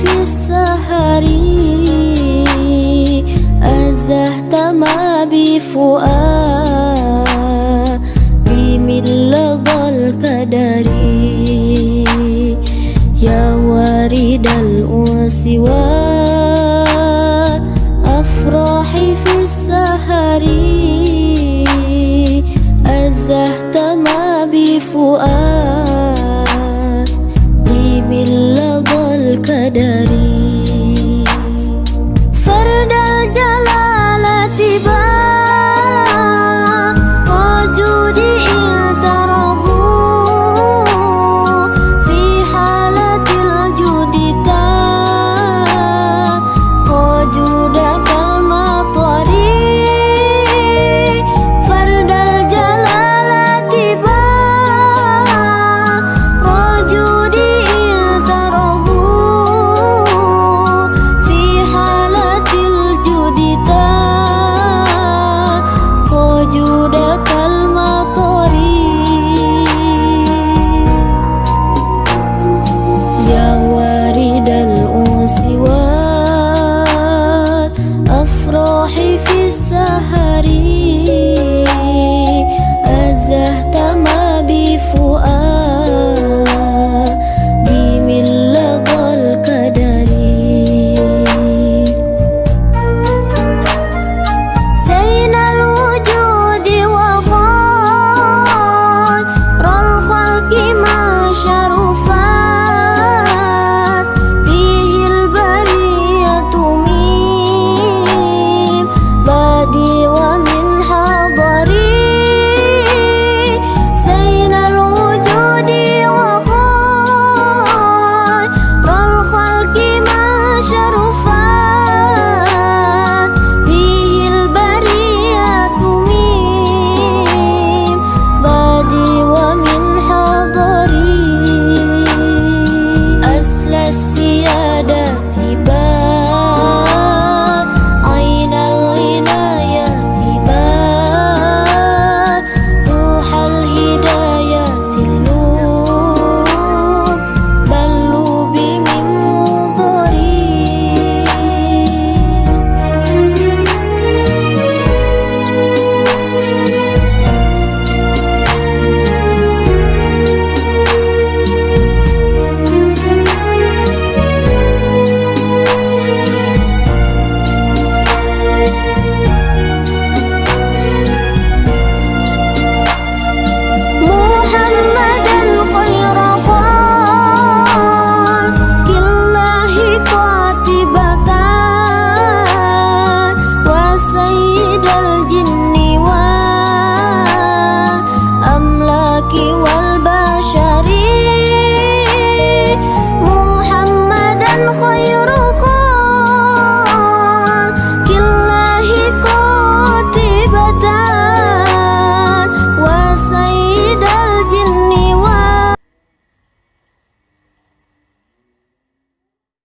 في السهر. أزهت ما بفؤادي من لظى القدر. يا وارد الأنس وأفراح في السهر. أزهت ما بفؤادي